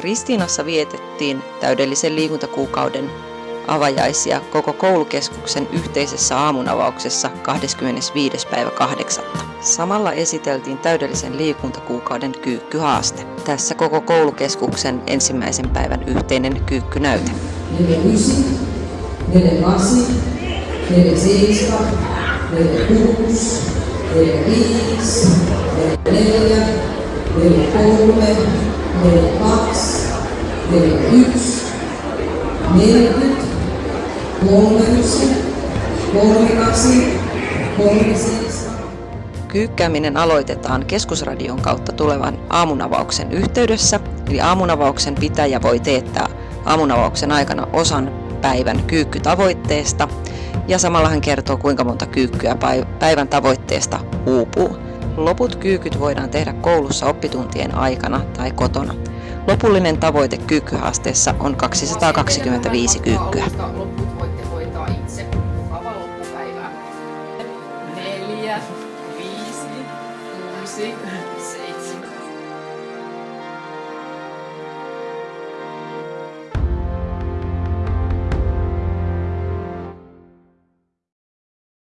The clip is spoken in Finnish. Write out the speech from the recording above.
Ristiinassa vietettiin täydellisen liikuntakuukauden avajaisia koko koulukeskuksen yhteisessä aamunavauksessa 25. päivä 8. Samalla esiteltiin täydellisen liikuntakuukauden kyykkyhaaste. Tässä koko koulukeskuksen ensimmäisen päivän yhteinen kyykkynäyte. 49, 48, 47, 46, 45, 44, 43, 42, 41, 40, 31, 32, 37. Kyykkääminen aloitetaan keskusradion kautta tulevan aamunavauksen yhteydessä, eli aamunavauksen pitäjä voi teettää aamunavauksen aikana osan päivän kyykkytavoitteesta ja samalla hän kertoo kuinka monta kyykkyä päivän tavoitteesta uupuu. Loput kyykyt voidaan tehdä koulussa oppituntien aikana tai kotona. Lopullinen tavoite kyykkyhaasteessa on 225 kyykkyä. Loput voitte hoitaa itse. Loppupäivää. Neljä, viisi, kuusi,